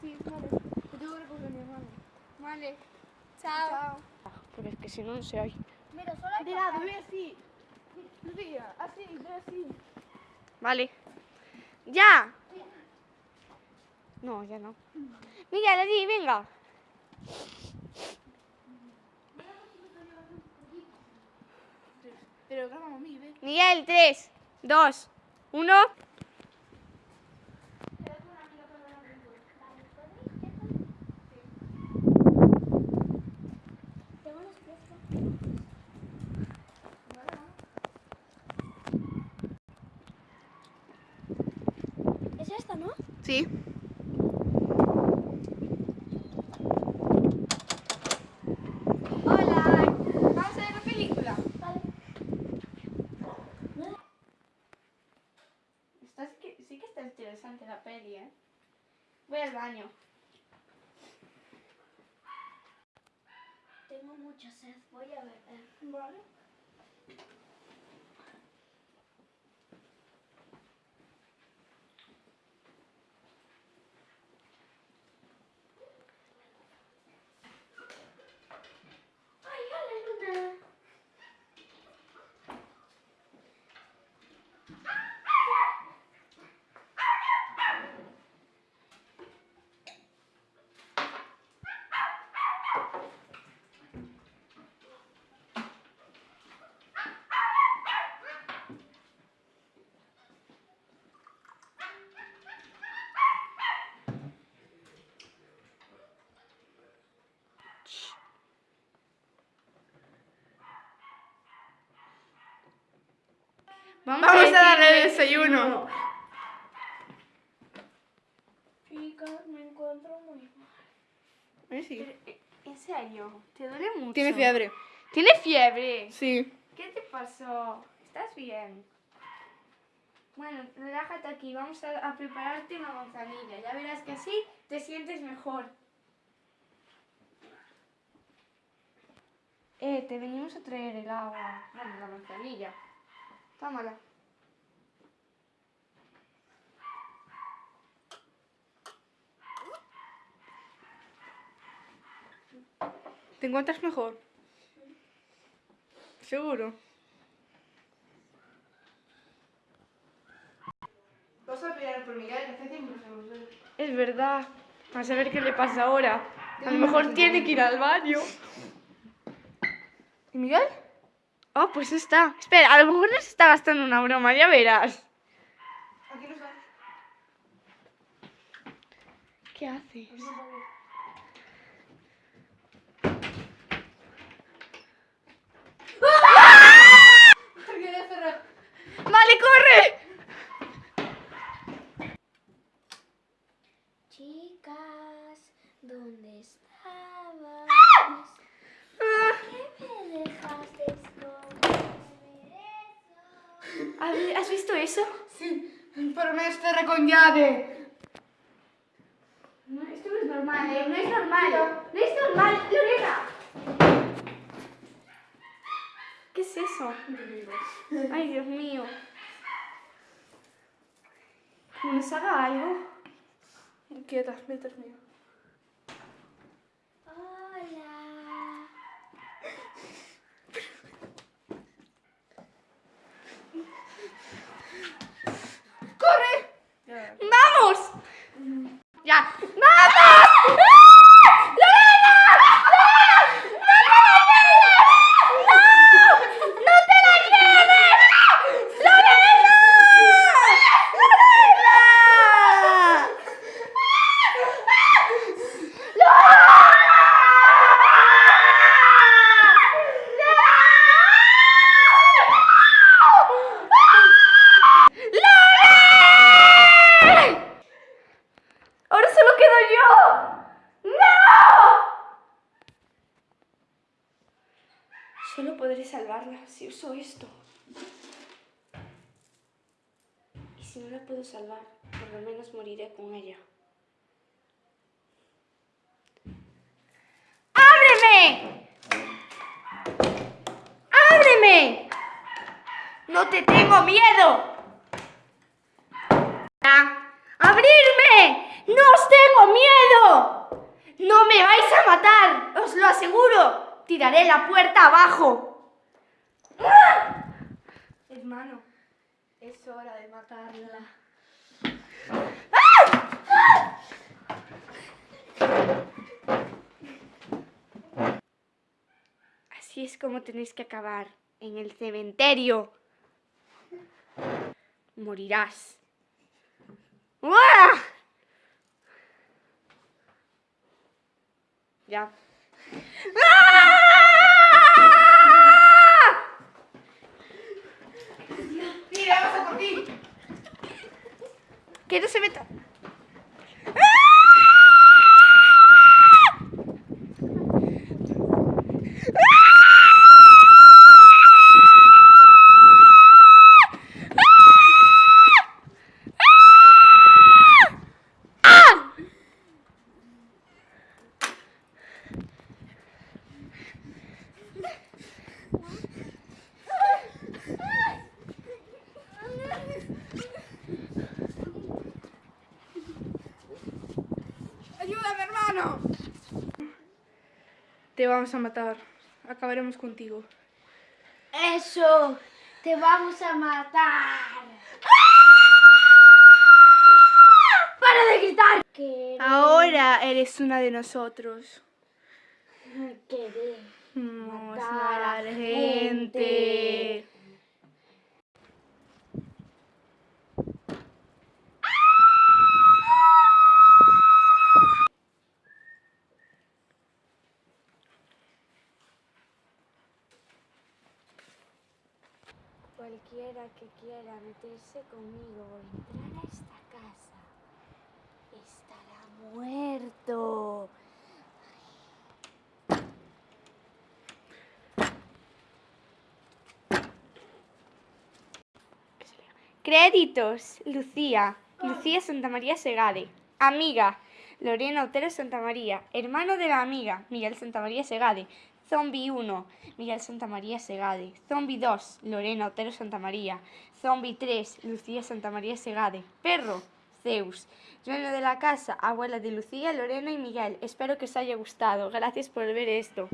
Sí, vale. Te tengo que recoger a mi hermano. Vale. Chao. Porque es que si no, no sé ahí. Mira, solo hay De lado, ve así. Lucía, así, ve así. Vale. ¡Ya! No, ya no. Miguel, allí, venga. Pero grabamos a mí, ve. Miguel, 3, 2, 1. Es esta, ¿no? Sí. Hola. Vamos a ver la película. Vale. Está, sí, que, sí que está interesante la peli, ¿eh? Voy al baño. Tengo mucha sed. Voy a beber. Vale. ¡Ay, hola, Luna! Vamos, a darle desayuno. Chicas, me encuentro muy mal. Eh, sí. eh, En serio, te duele mucho. Tiene fiebre. ¿Tiene fiebre? Sí. ¿Qué te pasó? ¿Estás bien? Bueno, relájate aquí. Vamos a, a prepararte una manzanilla. Ya verás que así te sientes mejor. Eh, te venimos a traer el agua. Bueno, la manzanilla. Tómala. ¿Te encuentras mejor? Seguro. Vas a pelear por Miguel, que hace tiempo que no sé. Es verdad. A saber qué le pasa ahora. A lo mejor tiene que ir al baño. ¿Y Miguel? Oh, pues está. Espera, a lo mejor nos está gastando una broma, ya verás. Aquí no está. ¿Qué haces? ¡Vale, corre! Chicas, ¿dónde estabas? ¿Qué ¿Has- ¿Has visto eso? Sí, pero me cerré con llave. No, esto no es normal, ¿eh? No es normal. No es normal, Lorena. ¿Qué es eso? Ay, Dios mío. ¿Cómo nos haga algo? Quieta, mientras mío. Hola. ¡Vamos! ¡Ya! ¡Vamos! ¡Ah! ¡Lorena! ¡No! ¡No! ¡No te la lleves! ¡Lorena! ¡Lorena! ¡Lore! ¡Ahora solo quedo yo! ¡No! Solo podré si uso esto. Y si no la puedo salvar, por lo menos moriré con ella. ¡Ábreme! ¡Ábreme! ¡No te tengo miedo! ¡Abrirme! ¡No os tengo miedo! ¡No me vais a matar! ¡Os lo aseguro! Tiraré la puerta abajo. Hermano, es hora de matarla. Así es como tenéis que acabar en el cementerio. Morirás. Ya. ¡Ah! Mira, vamos a Te vamos a matar. Acabaremos contigo. Eso, te vamos a matar. ¡Para de gritar! Que Ahora eres una de nosotros. querer Vamos Matar a matar gente. gente. Cualquiera que quiera meterse conmigo o entrar a esta casa estará muerto. Créditos. Lucía. Lucía Santa María Segade. Amiga. Lorena Otero Santa María. Hermano de la amiga. Miguel Santa María Segade. Zombie 1. Miguel Santa María Segade. Zombie 2. Lorena Otero Santa María. Zombie 3. Lucía Santa María Segade. Perro. Zeus. Dueño de la casa. Abuela de Lucía, Lorena y Miguel. Espero que os haya gustado. Gracias por ver esto.